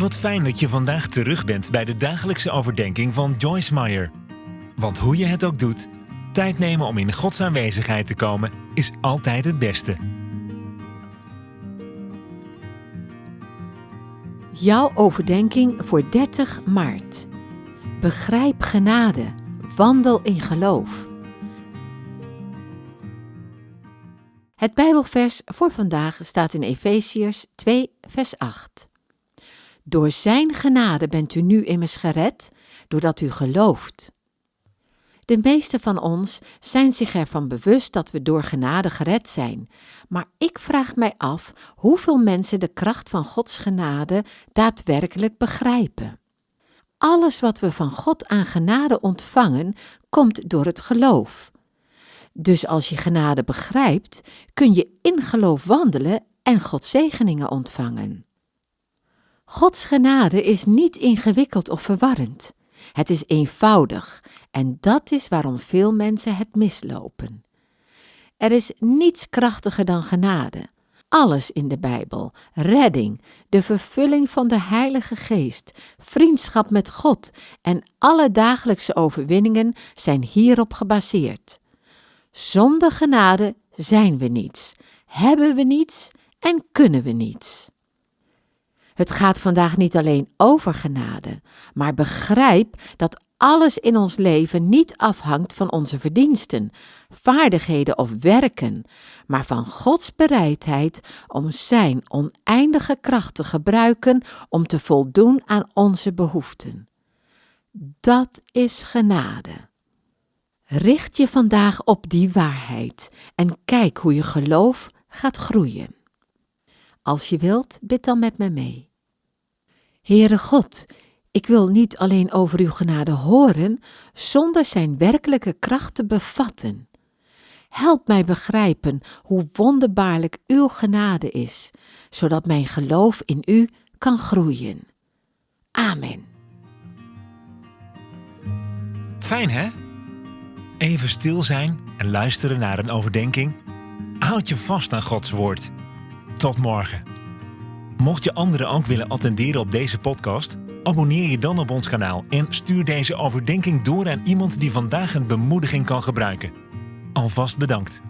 Wat fijn dat je vandaag terug bent bij de dagelijkse overdenking van Joyce Meyer. Want hoe je het ook doet, tijd nemen om in Gods aanwezigheid te komen is altijd het beste. Jouw overdenking voor 30 maart. Begrijp genade, wandel in geloof. Het Bijbelvers voor vandaag staat in Efeziërs 2, vers 8. Door Zijn genade bent u nu immers gered, doordat u gelooft. De meeste van ons zijn zich ervan bewust dat we door genade gered zijn, maar ik vraag mij af hoeveel mensen de kracht van Gods genade daadwerkelijk begrijpen. Alles wat we van God aan genade ontvangen, komt door het geloof. Dus als je genade begrijpt, kun je in geloof wandelen en Gods zegeningen ontvangen. Gods genade is niet ingewikkeld of verwarrend. Het is eenvoudig en dat is waarom veel mensen het mislopen. Er is niets krachtiger dan genade. Alles in de Bijbel, redding, de vervulling van de Heilige Geest, vriendschap met God en alle dagelijkse overwinningen zijn hierop gebaseerd. Zonder genade zijn we niets, hebben we niets en kunnen we niets. Het gaat vandaag niet alleen over genade, maar begrijp dat alles in ons leven niet afhangt van onze verdiensten, vaardigheden of werken, maar van Gods bereidheid om Zijn oneindige kracht te gebruiken om te voldoen aan onze behoeften. Dat is genade. Richt je vandaag op die waarheid en kijk hoe je geloof gaat groeien. Als je wilt, bid dan met me mee. Heere God, ik wil niet alleen over uw genade horen, zonder zijn werkelijke kracht te bevatten. Help mij begrijpen hoe wonderbaarlijk uw genade is, zodat mijn geloof in u kan groeien. Amen. Fijn hè? Even stil zijn en luisteren naar een overdenking. Houd je vast aan Gods woord. Tot morgen. Mocht je anderen ook willen attenderen op deze podcast, abonneer je dan op ons kanaal en stuur deze overdenking door aan iemand die vandaag een bemoediging kan gebruiken. Alvast bedankt.